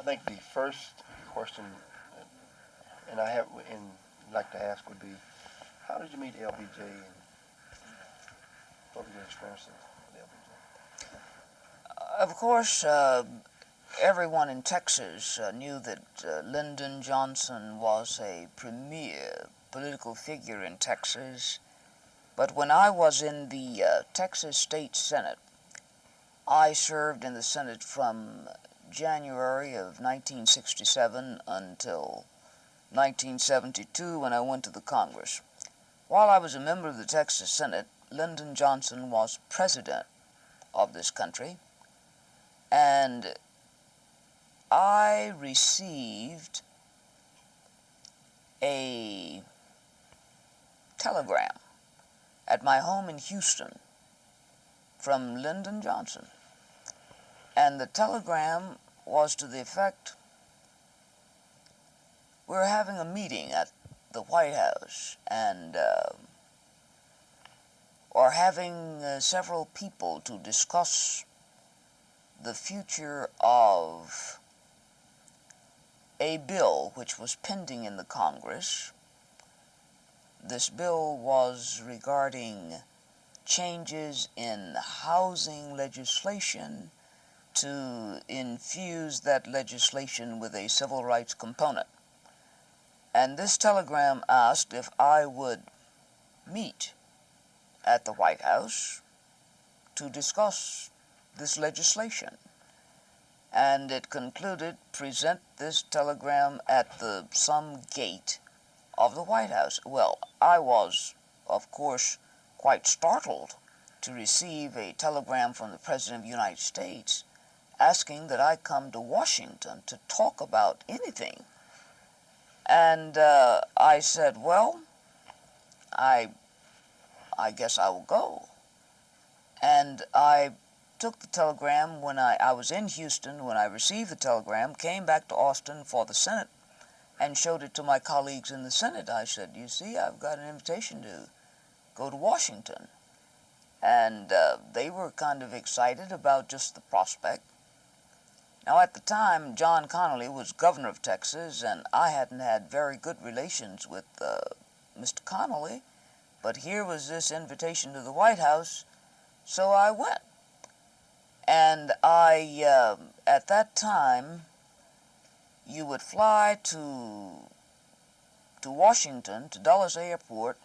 I think the first question, and I have, and like to ask would be, how did you meet LBJ and what was your experience with LBJ? Of course, uh, everyone in Texas uh, knew that uh, Lyndon Johnson was a premier political figure in Texas. But when I was in the uh, Texas State Senate, I served in the Senate from January of 1967 until 1972 when I went to the Congress. While I was a member of the Texas Senate, Lyndon Johnson was president of this country, and I received a telegram at my home in Houston from Lyndon Johnson. And the telegram was to the effect, we're having a meeting at the White House and uh, are having uh, several people to discuss the future of a bill which was pending in the Congress. This bill was regarding changes in housing legislation to infuse that legislation with a civil rights component. And this telegram asked if I would meet at the White House to discuss this legislation. And it concluded, present this telegram at the some gate of the White House. Well, I was, of course, quite startled to receive a telegram from the President of the United States asking that I come to Washington to talk about anything. And uh, I said, well, I, I guess I will go. And I took the telegram when I, I was in Houston, when I received the telegram, came back to Austin for the Senate, and showed it to my colleagues in the Senate. I said, you see, I've got an invitation to go to Washington. And uh, they were kind of excited about just the prospect. Now, at the time, John Connally was governor of Texas, and I hadn't had very good relations with uh, Mr. Connally, but here was this invitation to the White House, so I went. And I, uh, at that time, you would fly to, to Washington, to Dulles Airport,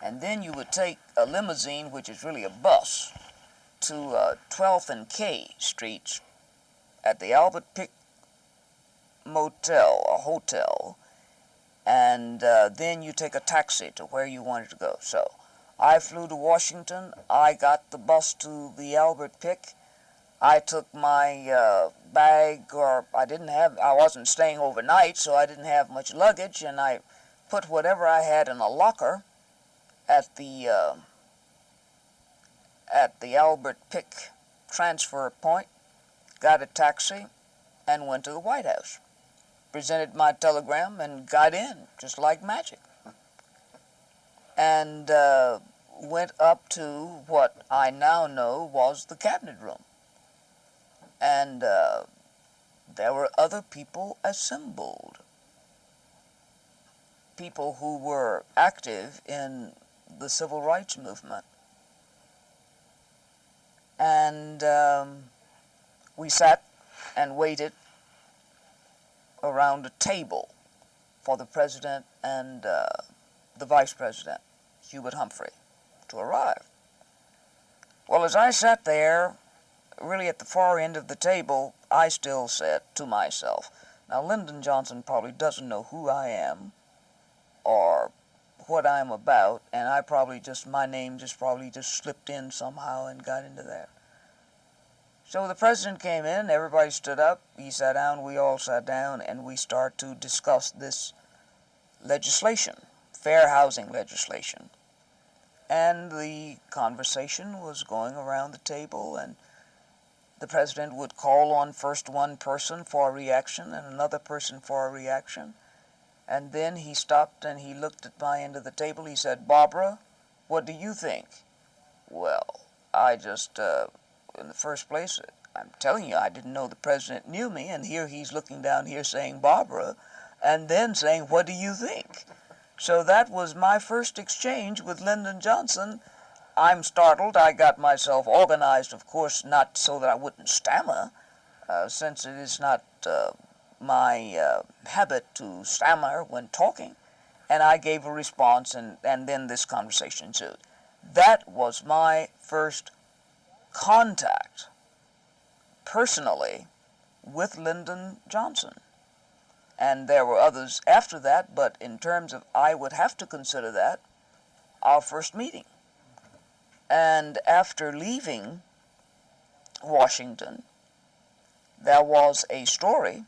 and then you would take a limousine, which is really a bus, to uh, 12th and K Streets at the Albert Pick Motel, a hotel, and uh, then you take a taxi to where you wanted to go. So I flew to Washington. I got the bus to the Albert Pick. I took my uh, bag, or I didn't have, I wasn't staying overnight, so I didn't have much luggage, and I put whatever I had in a locker at the uh, at the Albert Pick transfer point, got a taxi, and went to the White House. Presented my telegram and got in, just like magic. And uh, went up to what I now know was the cabinet room. And uh, there were other people assembled. People who were active in the civil rights movement. And um, we sat and waited around a table for the president and uh, the vice president, Hubert Humphrey, to arrive. Well, as I sat there, really at the far end of the table, I still said to myself, now Lyndon Johnson probably doesn't know who I am or what I'm about, and I probably just, my name just probably just slipped in somehow and got into there. So the president came in, everybody stood up, he sat down, we all sat down, and we start to discuss this legislation, fair housing legislation. And the conversation was going around the table, and the president would call on first one person for a reaction and another person for a reaction. And then he stopped and he looked at my end of the table. He said, Barbara, what do you think? Well, I just, uh, in the first place, I'm telling you, I didn't know the president knew me, and here he's looking down here saying Barbara, and then saying, What do you think? So that was my first exchange with Lyndon Johnson. I'm startled. I got myself organized, of course, not so that I wouldn't stammer, uh, since it is not uh, my uh, habit to stammer when talking. And I gave a response, and, and then this conversation ensued. That was my first contact personally with Lyndon Johnson. And there were others after that, but in terms of, I would have to consider that our first meeting. And after leaving Washington, there was a story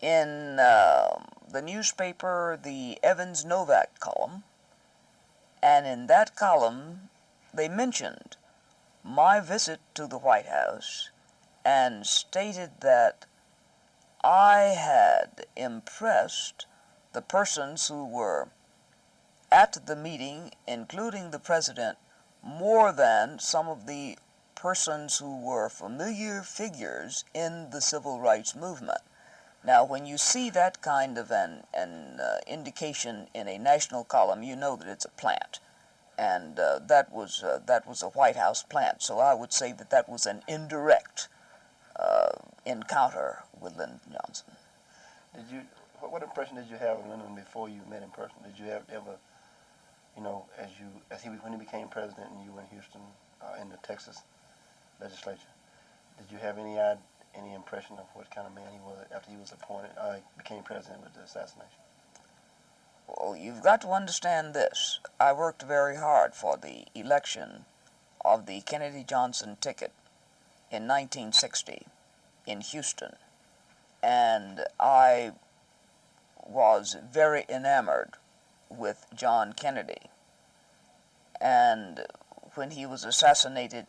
in uh, the newspaper, the Evans Novak column, and in that column, they mentioned my visit to the White House and stated that I had impressed the persons who were at the meeting, including the president, more than some of the persons who were familiar figures in the civil rights movement. Now, when you see that kind of an, an uh, indication in a national column, you know that it's a plant. And uh, that, was, uh, that was a White House plant. So I would say that that was an indirect uh, encounter with Lyndon Johnson. Did you? What, impression did you have of Lyndon before you met in person? Did you have, ever, you know, as you as he when he became president and you were in Houston uh, in the Texas legislature, did you have any any impression of what kind of man he was after he was appointed, uh, became president with the assassination? Well, you've got to understand this. I worked very hard for the election of the Kennedy Johnson ticket in 1960 in Houston, and I was very enamored with John Kennedy. And when he was assassinated,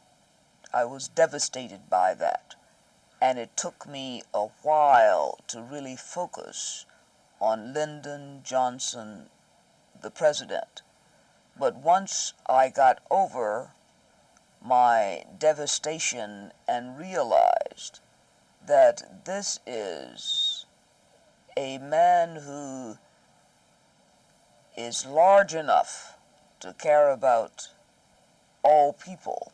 I was devastated by that. And it took me a while to really focus on Lyndon Johnson, the president. But once I got over my devastation and realized that this is a man who is large enough to care about all people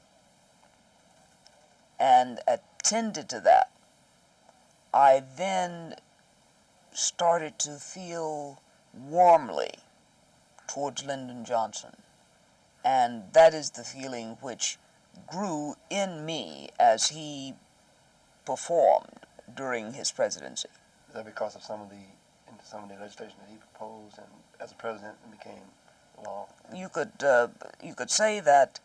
and attended to that, I then started to feel warmly towards Lyndon Johnson. And that is the feeling which grew in me as he performed during his presidency. Is that because of some of the some of the legislation that he proposed and as a president and became law? You could uh, you could say that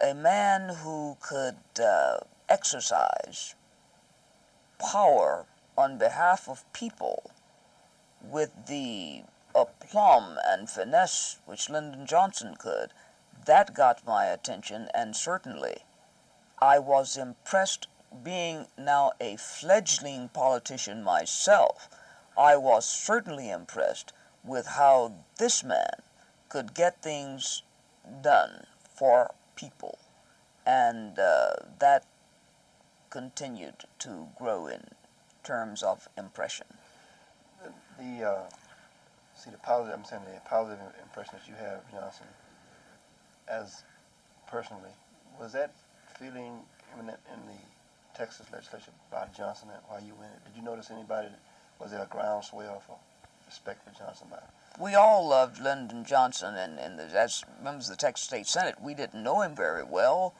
a man who could uh, exercise power on behalf of people with the aplomb and finesse which Lyndon Johnson could, that got my attention, and certainly I was impressed being now a fledgling politician myself. I was certainly impressed with how this man could get things done for people, and uh, that continued to grow in terms of impression. The, the uh, see the positive. I'm saying the positive impression that you have, Johnson, as personally, was that feeling in the, in the Texas legislature by Johnson while you were in it? Did you notice anybody? Was there a groundswell for respect for Johnson by? We all loved Lyndon Johnson, and, and as members of the Texas State Senate, we didn't know him very well.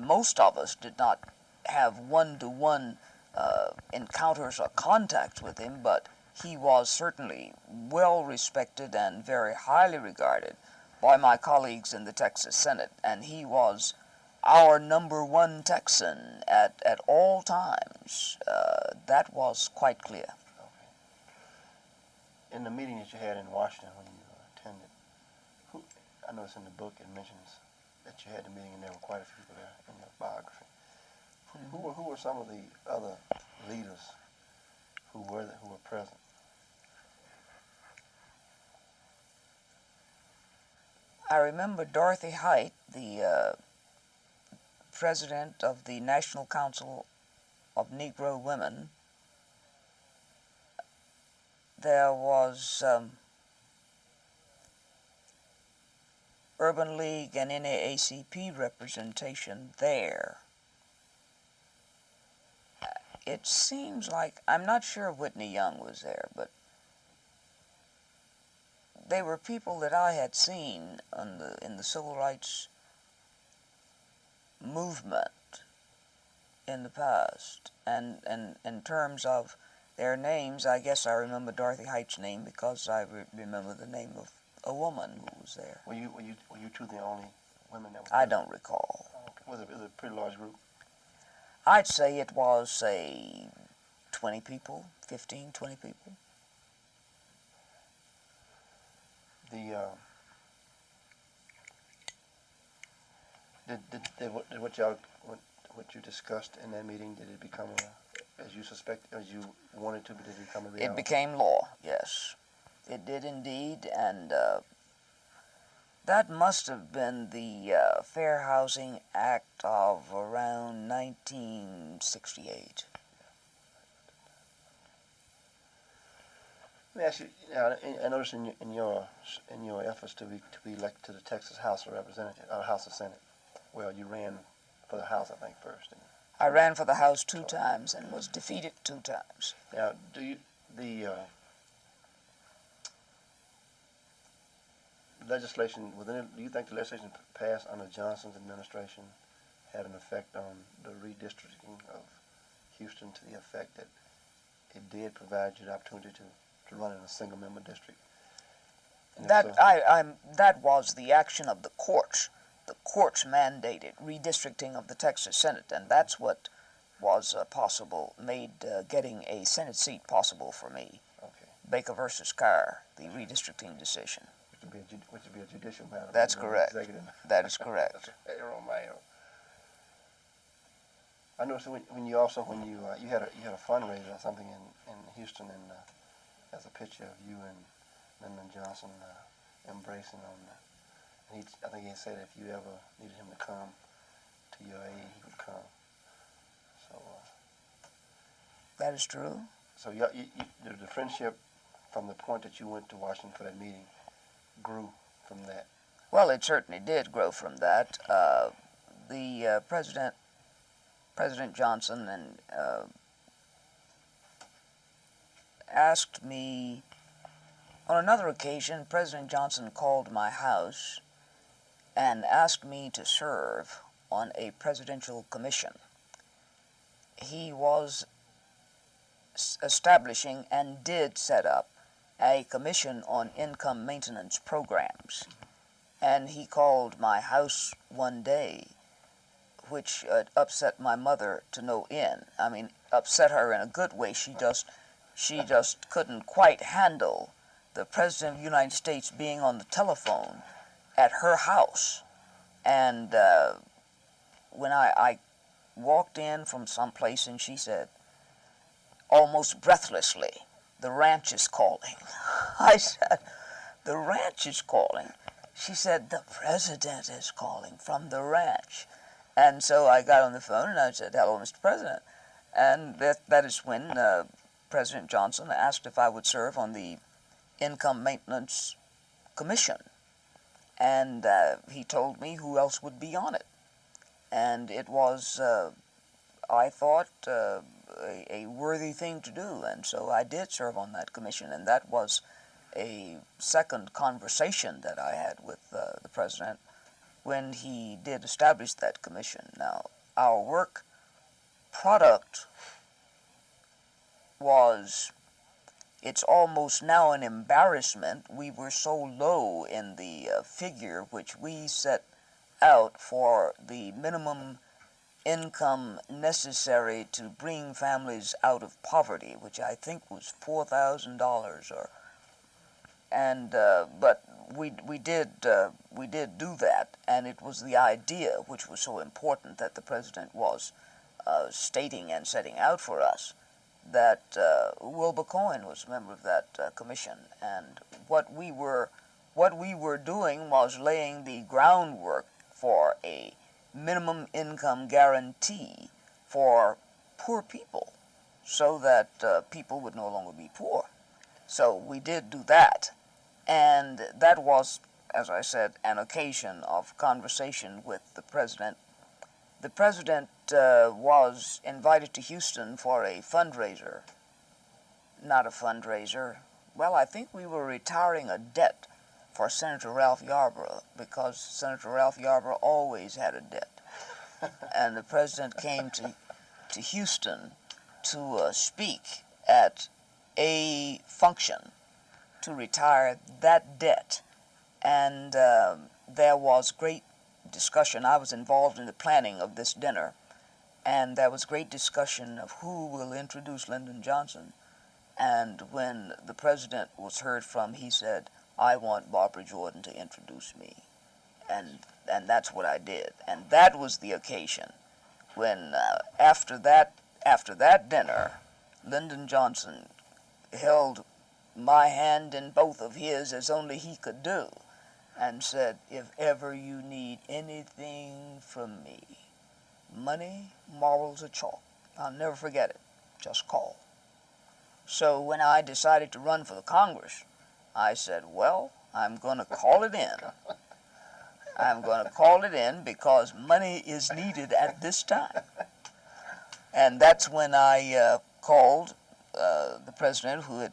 Most of us did not have one-to-one uh, encounters or contacts with him, but he was certainly well respected and very highly regarded by my colleagues in the Texas Senate, and he was our number one Texan at, at all times. Uh, that was quite clear. Okay. In the meeting that you had in Washington when you attended, who, I noticed in the book it mentions that you had the meeting and there were quite a few people there in your biography. Who, were who were some of the other leaders who were who were present? I remember Dorothy Height, the uh, president of the National Council of Negro Women, there was um, Urban League and NAACP representation there. It seems like, I'm not sure Whitney Young was there, but they were people that I had seen on the, in the civil rights movement in the past. And, and in terms of their names, I guess I remember Dorothy Height's name because I re- remember the name of a woman who was there. Were you, were you, were you two the only women that was I don't recall. Oh, okay. Was it, was it a pretty large group? I'd say it was, say, 20 people, 15, 20 people. The, uh, did, did, did what, did what y'all, what, what you discussed in that meeting, did it become a, as you suspect, as you wanted to, but did it become a reality? It became law, yes. It did indeed, and uh, that must have been the uh, Fair Housing Act of around 1968. Let me ask you, I- I noticed in your, in your, in your efforts to be, to be elected to the Texas House of Representatives, uh, House of Senate, well, you ran for the House, I think, first. didn't I ran for the House two times and was defeated two times. Now, do you, the, uh, legislation, within, do you think the legislation passed under Johnson's administration had an effect on the redistricting of Houston to the effect that it did provide you the opportunity to, to run in a single member district? And That so- I, I'm, that was the action of the courts. The courts mandated redistricting of the Texas Senate, and that's what was uh, possible, made uh, getting a Senate seat possible for me. Okay, Baker versus Carr, the redistricting decision. Which would be a, which would be a judicial matter. That's correct. That is correct. On. I noticed when, when you also, when you, uh, you had a, you had a fundraiser or something in, in Houston and, uh, as a picture of you and Lyndon Johnson, uh, embracing on the, and he, I think he said if you ever needed him to come to your aid, he would come. So, uh, That is true. so you, you, you, the, the friendship from the point that you went to Washington for that meeting grew from that. Well, it certainly did grow from that. Uh, the uh, president, President Johnson, and uh, asked me on another occasion. President Johnson called my house and asked me to serve on a presidential commission. He was establishing and did set up a commission on income maintenance programs and he called my house one day, which uh, upset my mother to no end. I mean, upset her in a good way. She just, she just couldn't quite handle the president of the United States being on the telephone at her house. And uh, when I, I walked in from someplace, and she said, almost breathlessly, "The ranch is calling." I said, "The ranch is calling." She said, The president is calling from the ranch. And so I got on the phone and I said, Hello, Mr. President. And that, that is when uh, President Johnson asked if I would serve on the Income Maintenance Commission. And uh, he told me who else would be on it. And it was, uh, I thought, uh, a, a worthy thing to do. And so I did serve on that commission, and that was a second conversation that I had with uh, the president when he did establish that commission. Now, our work product was, it's almost now an embarrassment. We were so low in the uh, figure which we set out for the minimum income necessary to bring families out of poverty, which I think was $4,000 or and uh, but we we did uh, we did do that, and it was the idea which was so important that the president was uh, stating and setting out for us that uh, Wilbur Cohen was a member of that uh, commission, and what we were what we were doing was laying the groundwork for a minimum income guarantee for poor people so that uh, people would no longer be poor. So we did do that. And that was, as I said, an occasion of conversation with the president. The president uh, was invited to Houston for a fundraiser. Not a fundraiser. Well, I think we were retiring a debt for Senator Ralph Yarborough because Senator Ralph Yarborough always had a debt. and the president came to, to Houston to uh, speak at a function to retire that debt. And uh, there was great discussion. I was involved in the planning of this dinner, and there was great discussion of who will introduce Lyndon Johnson. And when the president was heard from, he said, I want Barbara Jordan to introduce me. And, and that's what I did. And that was the occasion when, uh, after, that, after that dinner, Lyndon Johnson held my hand in both of his as only he could do and said, If ever you need anything from me, money, morals, or chalk, I'll never forget it. Just call. So when I decided to run for the Congress, I said, Well, I'm going to call it in. I'm going to call it in because money is needed at this time. And that's when I uh, called uh, the president, who had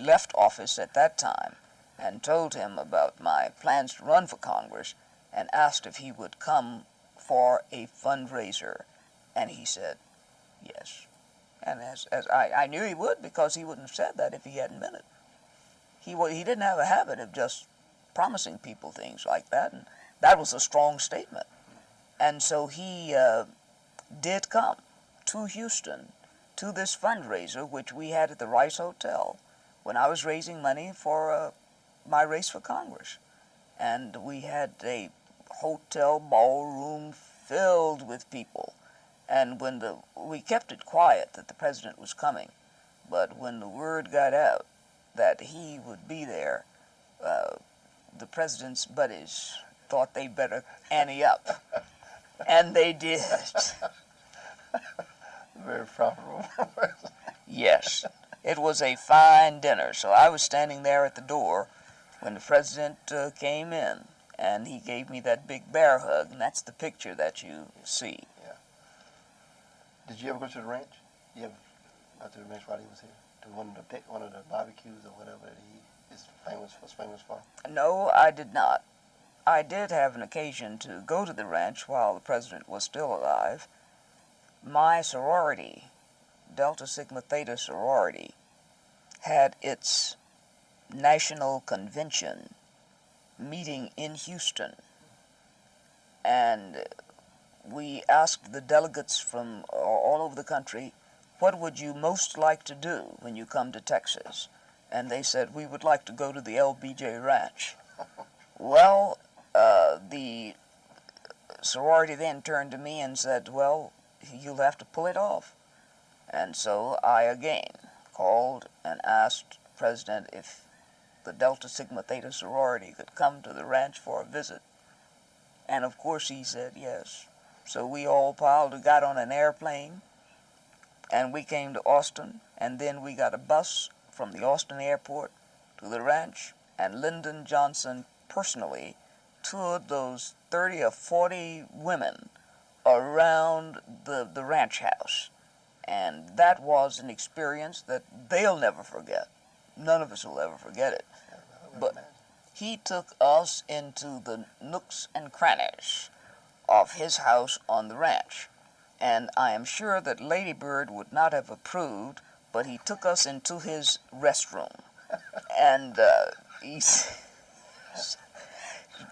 left office at that time, and told him about my plans to run for Congress and asked if he would come for a fundraiser. And he said, yes. And as, as I, I knew he would because he wouldn't have said that if he hadn't meant it. He, he didn't have a habit of just promising people things like that, and that was a strong statement. And so he uh, did come to Houston to this fundraiser, which we had at the Rice Hotel, when I was raising money for uh, my race for Congress. And we had a hotel ballroom filled with people. And when the, we kept it quiet that the president was coming, but when the word got out that he would be there, uh, the president's buddies thought they better ante up. and they did. Very profitable. yes. It was a fine dinner. So I was standing there at the door when the president uh, came in, and he gave me that big bear hug, and that's the picture that you see. Yeah. Did you ever go to the ranch? You ever go to the ranch while he was here? To one of the pic- one of the barbecues or whatever that he is famous was famous for? No, I did not. I did have an occasion to go to the ranch while the president was still alive. My sorority, Delta Sigma Theta sorority, had its national convention meeting in Houston. And we asked the delegates from all over the country, what would you most like to do when you come to Texas? And they said, we would like to go to the LBJ Ranch. well, uh, the sorority then turned to me and said, well, you'll have to pull it off. And so I again called and asked president if the Delta Sigma Theta sorority could come to the ranch for a visit. And of course he said yes. So we all piled, and got on an airplane, and we came to Austin, and then we got a bus from the Austin airport to the ranch, and Lyndon Johnson personally toured those 30 or 40 women around the, the ranch house. And that was an experience that they'll never forget. None of us will ever forget it. But he took us into the nooks and crannies of his house on the ranch. And I am sure that Lady Bird would not have approved, but he took us into his restroom. and uh, he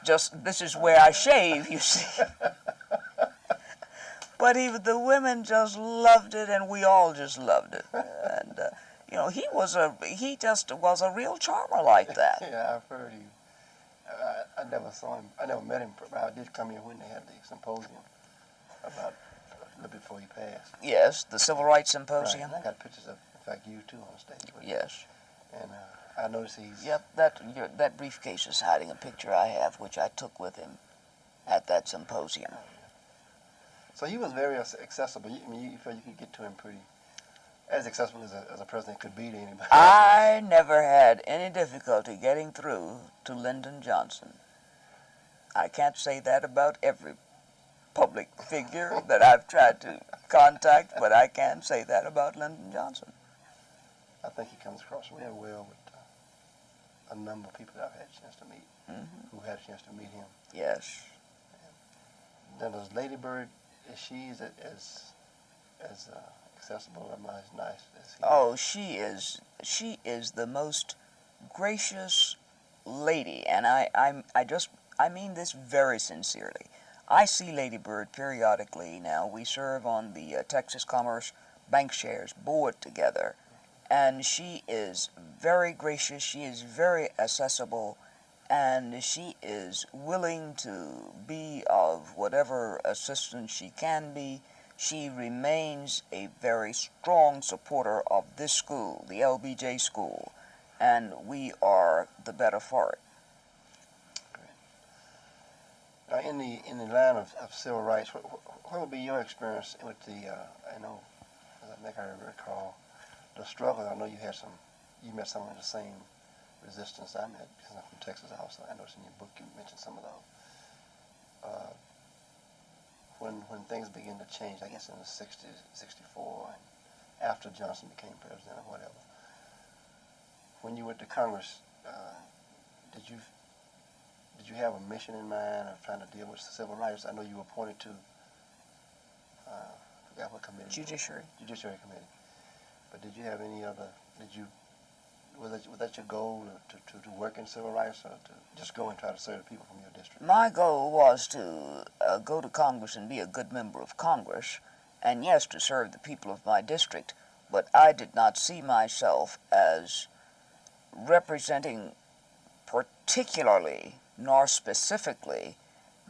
just, this is where I shave, you see. but he, the women just loved it, and we all just loved it. And, uh, you know, he was a, he just was a real charmer like that. yeah, I've heard he. I, I never saw him. I never met him, but I did come here when they had the symposium about before he passed. Yes, the Civil Rights Symposium. Right. I got pictures of, in fact, you too on stage. Yes. And uh, I noticed he's. Yep, that your, that briefcase is hiding a picture I have, which I took with him at that symposium. So he was very accessible. You, I mean, you felt you could get to him pretty, as accessible as a, as a president could be to anybody. I never had any difficulty getting through to Lyndon Johnson. I can't say that about every public figure that I've tried to contact, but I can't say that about Lyndon Johnson. I think he comes across real well with uh, a number of people that I've had a chance to meet, Mhm. who had a chance to meet him. Yes. Then does Lady Bird, is she as, as, as uh, accessible or as nice as he? Oh, she is she is the most gracious lady, and I I'm, I just I mean this very sincerely. I see Lady Bird periodically now. We serve on the uh, Texas Commerce Bancshares board together, and she is very gracious. She is very accessible, and she is willing to be of whatever assistance she can be she remains a very strong supporter of this school, the LBJ school, and we are the better for it. Now, in the in the line of, of civil rights, what, what would be your experience with the? Uh, I know, I think I recall, the struggle. I know you had some. You met some of the same resistance I met because I'm from Texas. Also, I noticed in your book you mentioned some of those. Uh, when when things began to change, I guess in the 60s, 64, and after Johnson became president or whatever. When you went to Congress, uh, did you did you have a mission in mind of trying to deal with civil rights? I know you were appointed to, uh, forgot what committee. Judiciary. Judiciary Committee. But did you have any other, did you, was that, was that your goal to, to, to work in civil rights or to just go and try to serve the people from your district? My goal was to uh, go to Congress and be a good member of Congress, and yes, to serve the people of my district, but I did not see myself as representing particularly nor specifically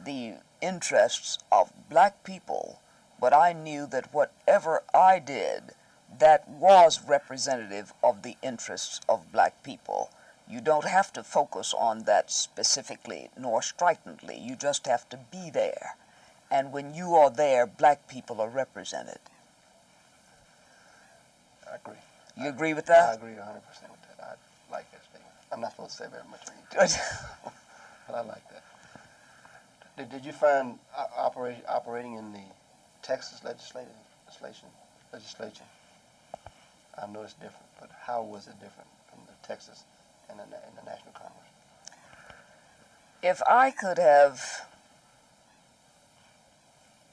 the interests of black people, but I knew that whatever I did, that was representative of the interests of black people. You don't have to focus on that specifically nor stridently. You just have to be there. And when you are there, black people are represented. I agree. You agree with that? I agree 100% with that. I like that statement. I'm not supposed to say very much you, Good. I like that. Did, did you find operate, operating in the Texas legislative legislation legislature? I know it's different, but how was it different from the Texas and the, and the National Congress? If I could have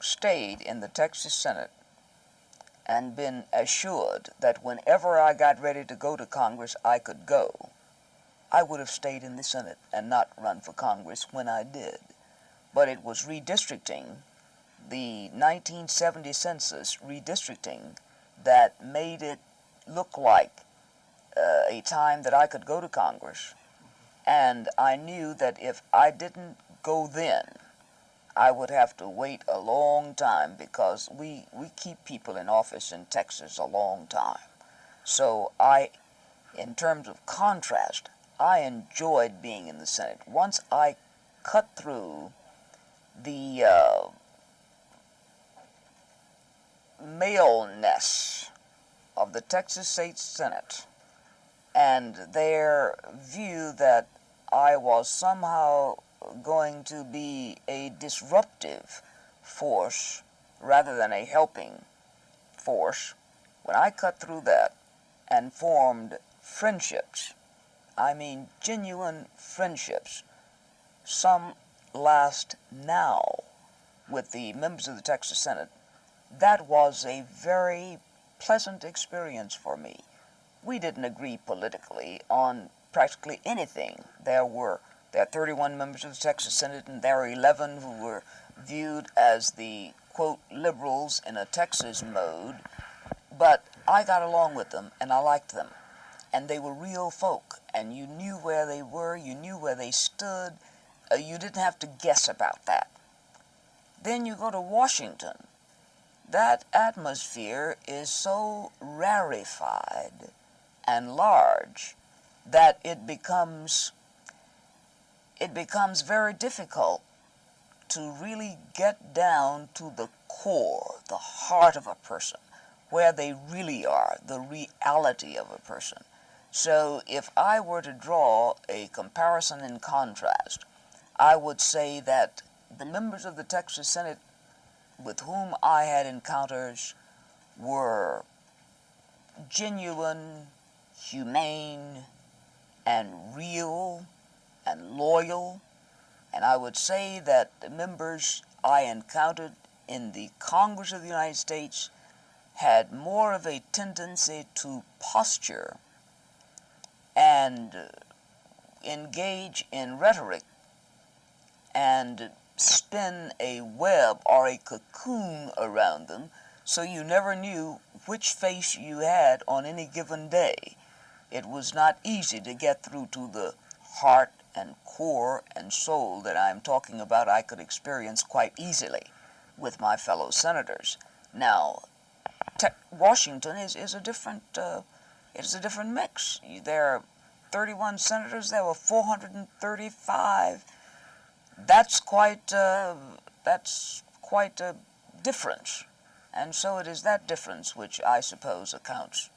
stayed in the Texas Senate and been assured that whenever I got ready to go to Congress, I could go, I would have stayed in the Senate and not run for Congress when I did. But it was redistricting, the 1970 census redistricting, that made it look like uh, a time that I could go to Congress. And I knew that if I didn't go then, I would have to wait a long time because we, we keep people in office in Texas a long time. So I, in terms of contrast, I enjoyed being in the Senate. Once I cut through the uh, maleness of the Texas State Senate and their view that I was somehow going to be a disruptive force rather than a helping force, when I cut through that and formed friendships, I mean genuine friendships, some last now with the members of the Texas Senate, that was a very pleasant experience for me. We didn't agree politically on practically anything. There were there are 31 members of the Texas Senate, and there are 11 who were viewed as the quote liberals in a Texas mode. But I got along with them, and I liked them, and they were real folk, and you knew where they were, you knew where they stood. Uh, you didn't have to guess about that. Then you go to Washington. That atmosphere is so rarefied and large that it becomes it becomes very difficult to really get down to the core, the heart of a person, where they really are, the reality of a person. So if I were to draw a comparison and contrast, I would say that the members of the Texas Senate with whom I had encounters were genuine, humane, and real and loyal. And I would say that the members I encountered in the Congress of the United States had more of a tendency to posture and engage in rhetoric and spin a web or a cocoon around them so you never knew which face you had on any given day. It was not easy to get through to the heart and core and soul that I'm talking about I could experience quite easily with my fellow senators. Now, Washington is, is a different uh, it's a different mix. There are 31 senators. There were 435. That's quite uh, that's quite a difference, and so it is that difference which I suppose accounts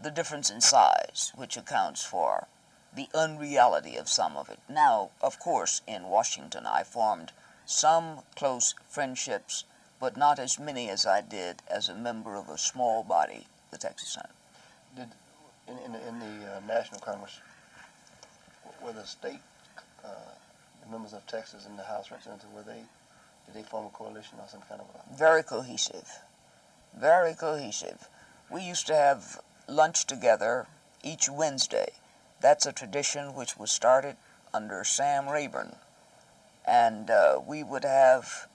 the difference in size, which accounts for the unreality of some of it. Now, of course, in Washington, I formed some close friendships, but not as many as I did as a member of a small body, the Texas Senate. Did in in, the- in the uh, National Congress, were the state uh, members of Texas in the House Representatives were they did they form a coalition or some kind of a Very cohesive. Very cohesive. We used to have lunch together each Wednesday. That's a tradition which was started under Sam Rayburn. And uh, we would have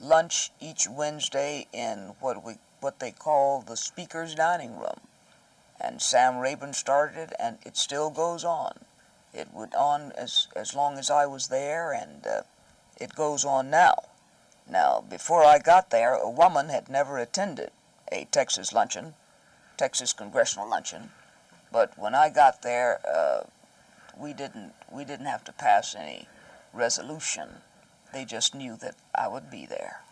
lunch each Wednesday in what we what they call the speaker's dining room. And Sam Rayburn started it, and it still goes on. It went on as as long as I was there, and uh, it goes on now. Now, before I got there, a woman had never attended a Texas luncheon, Texas congressional luncheon, but when I got there, uh, we didn't we didn't have to pass any resolution. They just knew that I would be there,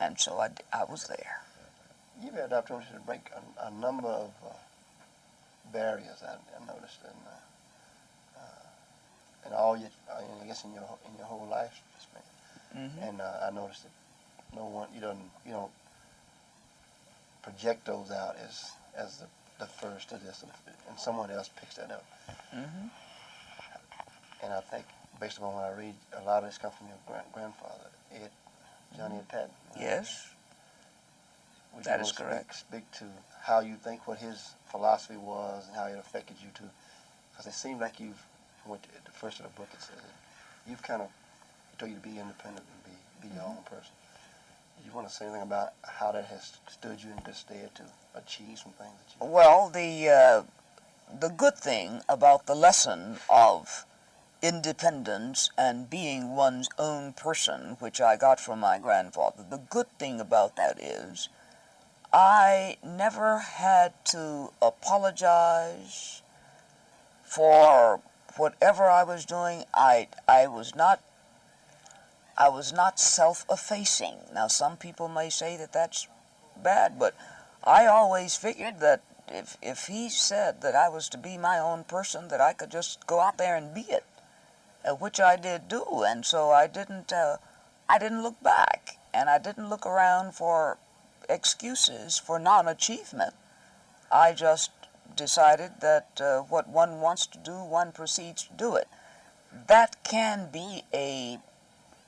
and so I, I was there. You've had opportunity to break a, a number of uh, barriers. I, I noticed, in, uh, uh, in all your, uh, I guess in your in your whole life span. hmm And uh, I noticed that no one you don't you don't project those out as as the, the first to this, and, and someone else picks that up. hmm And I think, based upon what I read, a lot of this comes from your grand- grandfather, Ed, Johnny Ed Patten. Yes. Would that is correct. Speak, speak to how you think, what his philosophy was, and how it affected you too. Because it seems like you've, from what the first of the book it says, you've kind of, told you to be independent and be, be your Mm-hmm. own person. You want to say anything about how that has stood you in good stead to achieve some things that you. Well, the uh, the good thing about the lesson of independence and being one's own person, which I got from my grandfather, the good thing about that is I never had to apologize for whatever I was doing. I I was not I was not self-effacing. Now some people may say that that's bad, but I always figured that if if he said that I was to be my own person, that I could just go out there and be it, uh, which I did do, and so I didn't uh, I didn't look back, and I didn't look around for excuses for non-achievement. I just decided that uh, what one wants to do, one proceeds to do it. That can be a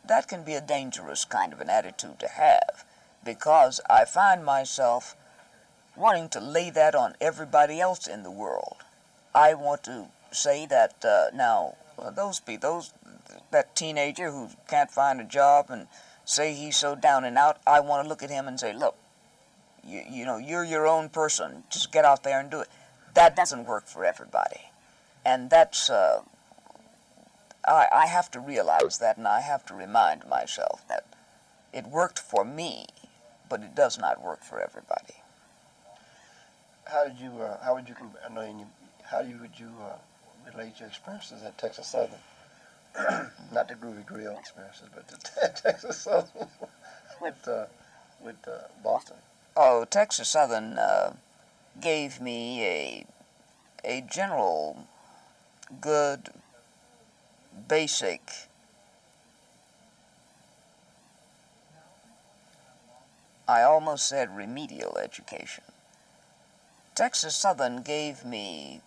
that can be a dangerous kind of an attitude to have because I find myself wanting to lay that on everybody else in the world. I want to say that uh, now those be those that teenager who can't find a job and say he's so down and out. I want to look at him and say, look, you, you know, you're your own person. Just get out there and do it. That doesn't work for everybody, and that's. Uh, I, I have to realize that, and I have to remind myself that it worked for me, but it does not work for everybody. How did you? Uh, how would you? I know you. How you would you uh, relate your experiences at Texas Southern not the Groovy Grill experiences, but the Texas Southern with uh, with uh, Boston. Oh, Texas Southern uh, gave me a a general, good, basic. I almost said remedial education. Texas Southern gave me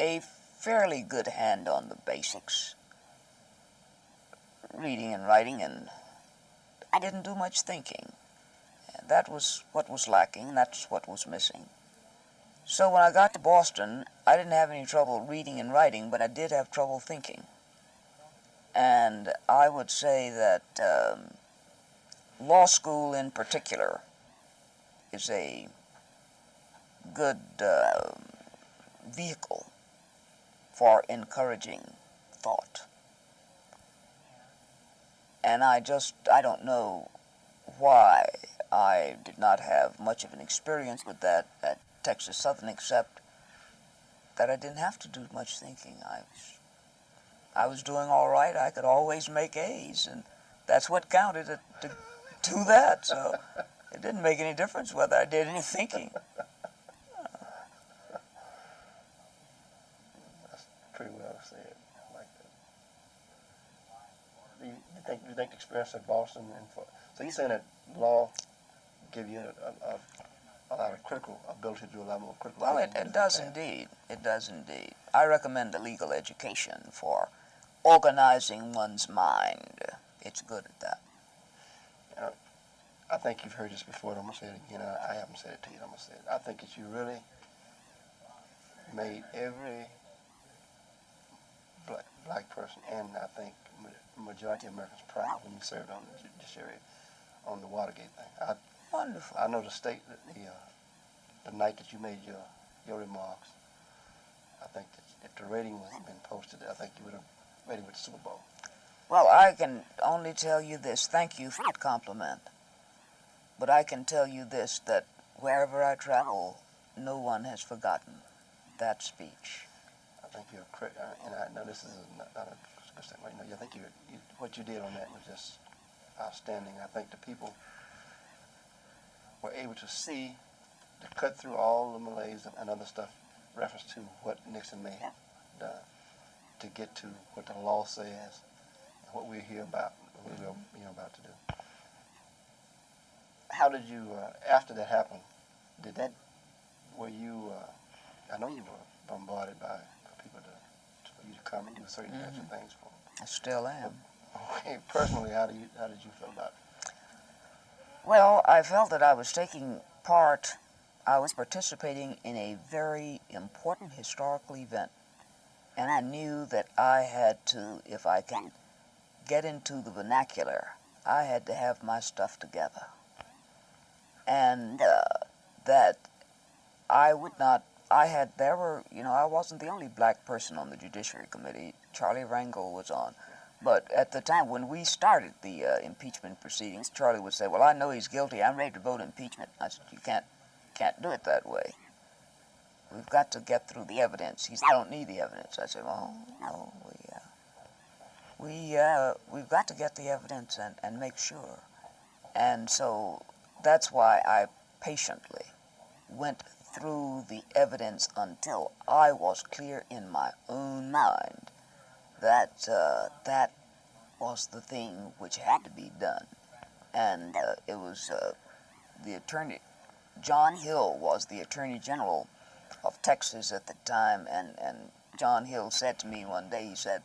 a fairly good hand on the basics, reading and writing, and I didn't do much thinking. That was what was lacking, that's what was missing. So when I got to Boston, I didn't have any trouble reading and writing, but I did have trouble thinking. And I would say that um, law school in particular is a good uh, vehicle for encouraging thought. And I just, I don't know why I did not have much of an experience with that at Texas Southern, except that I didn't have to do much thinking. I was, I was doing all right. I could always make A's, and that's what counted to, to do that. So it didn't make any difference whether I did any thinking. That's pretty well said. Like that. Do you, think you think experience at Boston and so you're saying that law give you a, a, a lot of critical ability to do a lot more critical Well, it, it does the indeed. It does indeed. I recommend a legal education for organizing one's mind. It's good at that. I think you've heard this before, and I'm gonna say it again. I, I haven't said it to you. I'm gonna say it. I think that you really made every black black person, and I think ma- majority of Americans proud when you served on the judiciary on the Watergate thing. I Wonderful. I know the state that the uh, the night that you made your your remarks. I think that if the rating was been posted, I think you would have rated with the Super Bowl. Well, I can only tell you this. Thank you for that compliment. But I can tell you this that wherever I travel, no one has forgotten that speech. I think you're correct, uh, and I know this is not, not a good statement. You know, I think you, you what you did on that was just outstanding. I think the people were able to see, to cut through all the malaise and, other stuff, reference to what Nixon may have done, to get to what the law says, what we're here about, what we're you know, about to do. How did you, uh, after that happened, did that, were you, uh, I know you were bombarded by people to, for you to come and do certain kinds of things for I still am. them. Personally, how do you, how did you feel about it? Well, I felt that I was taking part, I was participating in a very important historical event. And I knew that I had to, if I can get into the vernacular, I had to have my stuff together. And uh, that I would not, I had, there were, you know, I wasn't the only black person on the Judiciary Committee. Charlie Rangel was on. But at the time when we started the uh, impeachment proceedings, Charlie would say, "Well, I know he's guilty. I'm ready to vote impeachment." I said, "You can't, can't do it that way. We've got to get through the evidence." He said, "I don't need the evidence." I said, "Well, no, we, uh, we, uh, we've got to get the evidence and, and make sure." And so that's why I patiently went through the evidence until I was clear in my own mind that uh, that was the thing which had to be done. And uh, it was uh, the attorney, John Hill was the attorney general of Texas at the time, and, and John Hill said to me one day, he said,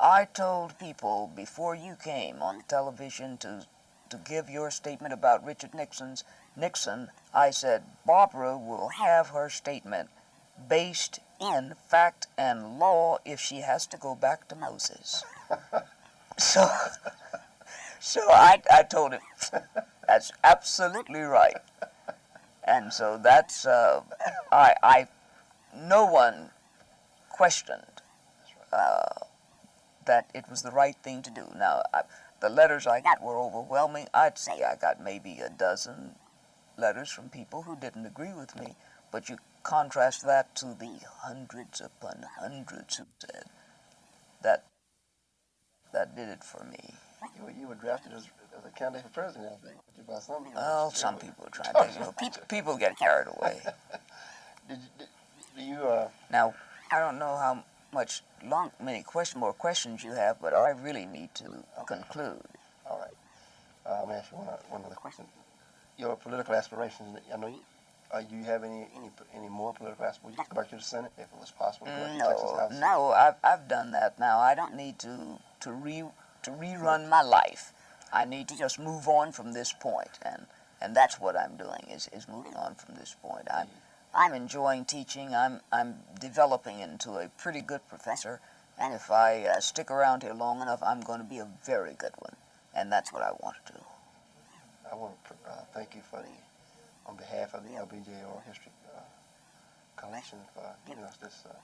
I told people before you came on television to, to give your statement about Richard Nixon's Nixon, I said, Barbara will have her statement based in fact and law if she has to go back to Moses. so, so I, I told him, that's absolutely right. And so that's, uh, I, I, no one questioned uh, that it was the right thing to do. Now, I, the letters I got were overwhelming. I'd say I got maybe a dozen letters from people who didn't agree with me, but you contrast that to the hundreds upon hundreds who said that that did it for me. You were, you were drafted as, as a candidate for president, I think, by some. Well, some people are trying to, you know, people, people get carried away. Did, you- did, you, uh, Now, I don't know how much long, many question, more questions you have, but I really need to conclude. all right. Uh, let me ask you one, one other question. Your political aspirations, I know you, uh, do you have any, any, any more political aspirations? Would you go back to the Senate if it was possible? to go back to Texas No, House? no, I've, I've done that now. I don't need to, to re, to rerun my life. I need to just move on from this point, and, and that's what I'm doing, is, is moving on from this point. I'm, I'm enjoying teaching. I'm, I'm developing into a pretty good professor, and if I uh, stick around here long enough, I'm going to be a very good one, and that's what I want to do. I want to uh, thank you for the, on behalf of the LBJ Oral History uh, Collection for giving us this uh,